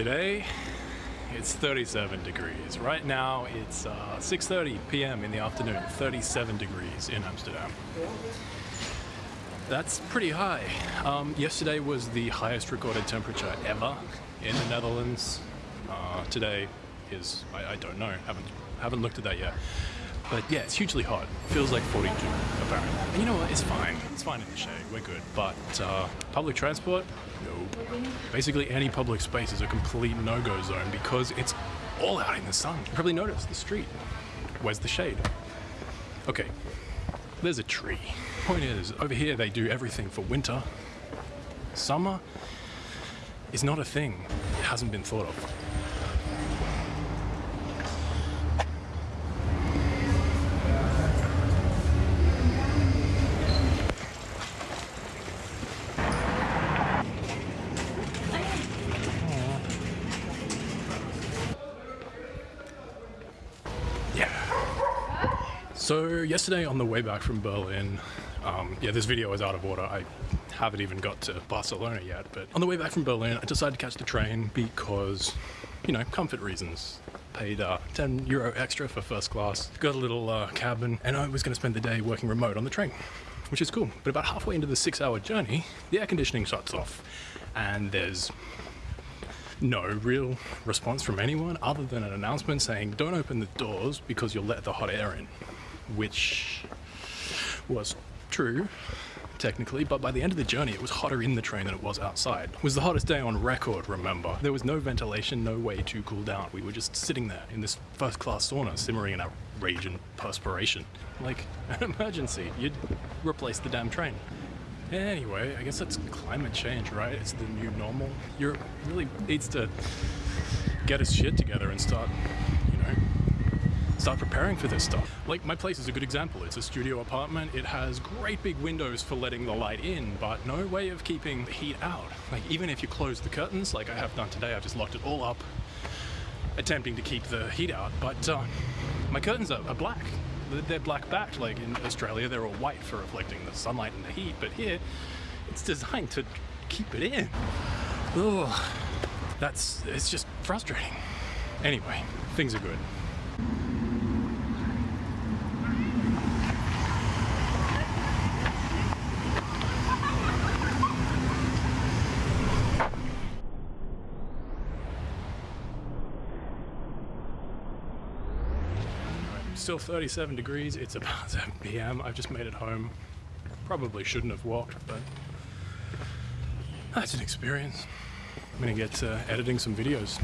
Today, it's 37 degrees. Right now, it's uh, 6.30 p.m. in the afternoon, 37 degrees in Amsterdam. That's pretty high. Um, yesterday was the highest recorded temperature ever in the Netherlands. Uh, today is, I, I don't know, haven't, haven't looked at that yet. But yeah, it's hugely hot. Feels like 42, apparently. And you know what? It's fine. It's fine in the shade. We're good. But uh, public transport? No. Basically, any public space is a complete no-go zone because it's all out in the sun. You probably noticed the street. Where's the shade? Okay, there's a tree. Point is, over here they do everything for winter. Summer is not a thing. It hasn't been thought of. So yesterday on the way back from Berlin, um, yeah, this video is out of order. I haven't even got to Barcelona yet, but on the way back from Berlin, I decided to catch the train because, you know, comfort reasons. Paid uh, 10 euro extra for first class, got a little uh, cabin, and I was going to spend the day working remote on the train, which is cool. But about halfway into the six hour journey, the air conditioning shuts off, and there's no real response from anyone other than an announcement saying don't open the doors because you'll let the hot air in which was true technically, but by the end of the journey it was hotter in the train than it was outside. It was the hottest day on record, remember. There was no ventilation, no way to cool down. We were just sitting there in this first class sauna, simmering in our rage and perspiration. Like an emergency, you'd replace the damn train. Anyway, I guess that's climate change, right? It's the new normal. Europe really needs to get its shit together and start you know, start preparing for this stuff. Like my place is a good example. It's a studio apartment. It has great big windows for letting the light in, but no way of keeping the heat out. Like even if you close the curtains, like I have done today, I've just locked it all up, attempting to keep the heat out, but uh, my curtains are, are black. They're black backed, like in Australia, they're all white for reflecting the sunlight and the heat, but here, it's designed to keep it in. Oh, That's, it's just frustrating. Anyway, things are good. Still 37 degrees, it's about 7 p.m. I've just made it home. Probably shouldn't have walked, but that's an experience. I'm gonna get uh, editing some videos.